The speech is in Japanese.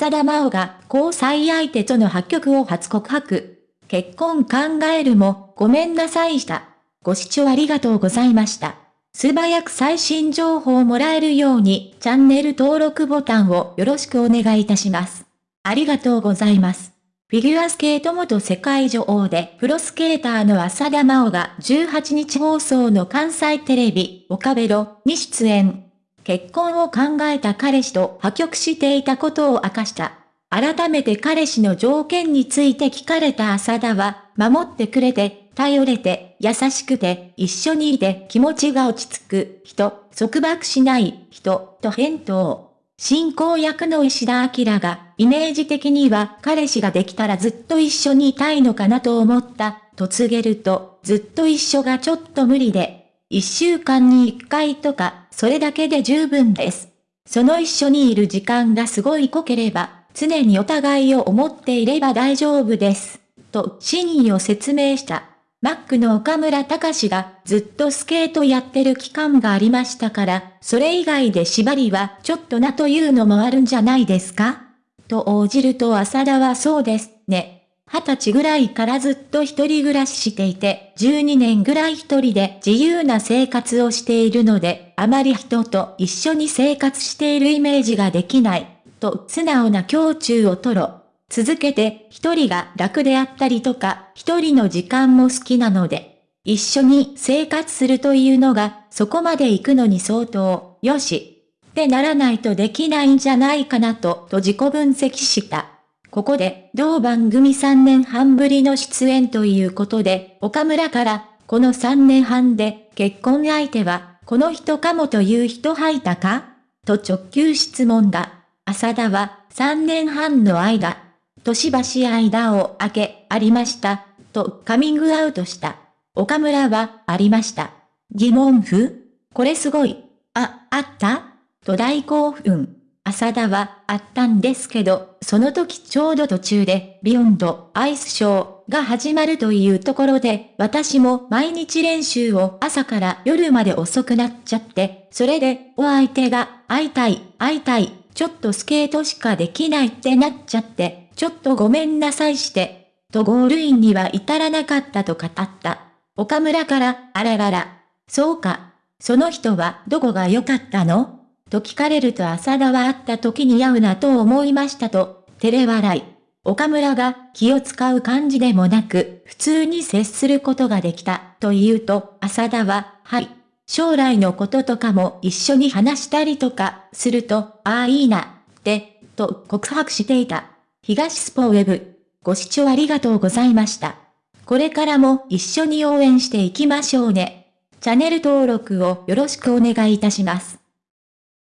浅田真央が交際相手との破局を初告白。結婚考えるも、ごめんなさいした。ご視聴ありがとうございました。素早く最新情報をもらえるように、チャンネル登録ボタンをよろしくお願いいたします。ありがとうございます。フィギュアスケート元世界女王でプロスケーターの浅田真央が18日放送の関西テレビ、岡ベロに出演。結婚を考えた彼氏と破局していたことを明かした。改めて彼氏の条件について聞かれた浅田は、守ってくれて、頼れて、優しくて、一緒にいて気持ちが落ち着く人、束縛しない人、と返答。進行役の石田明が、イメージ的には彼氏ができたらずっと一緒にいたいのかなと思った、と告げると、ずっと一緒がちょっと無理で、一週間に一回とか、それだけで十分です。その一緒にいる時間がすごい濃ければ、常にお互いを思っていれば大丈夫です。と真意を説明した。マックの岡村隆史がずっとスケートやってる期間がありましたから、それ以外で縛りはちょっとなというのもあるんじゃないですか？と応じると浅田はそうですね。二十歳ぐらいからずっと一人暮らししていて、12年ぐらい一人で自由な生活をしているので、あまり人と一緒に生活しているイメージができない。と素直な胸中を取ろ。続けて、一人が楽であったりとか、一人の時間も好きなので、一緒に生活するというのが、そこまで行くのに相当、よし。ってならないとできないんじゃないかなと、と自己分析した。ここで、同番組3年半ぶりの出演ということで、岡村から、この3年半で、結婚相手は、この人かもという人入ったか？と直球質問だ。浅田は3年半の間、年橋間を空け、ありました、とカミングアウトした。岡村は、ありました。疑問符？これすごい。あ、あった？と大興奮。浅田は、あったんですけど、その時ちょうど途中で、ビヨンド、アイスショーが始まるというところで、私も毎日練習を朝から夜まで遅くなっちゃって、それで、お相手が、会いたい、会いたい、ちょっとスケートしかできないってなっちゃって、ちょっとごめんなさいして、とゴールインには至らなかったと語った。岡村から、あららら。そうか。その人はどこが良かったの？と聞かれると浅田は会った時に会うなと思いましたと、照れ笑い。岡村が気を使う感じでもなく、普通に接することができた、と言うと、浅田は、はい、将来のこととかも一緒に話したりとかすると、ああいいな、って、と告白していた。東スポウェブ。ご視聴ありがとうございました。これからも一緒に応援していきましょうね。チャンネル登録をよろしくお願いいたします。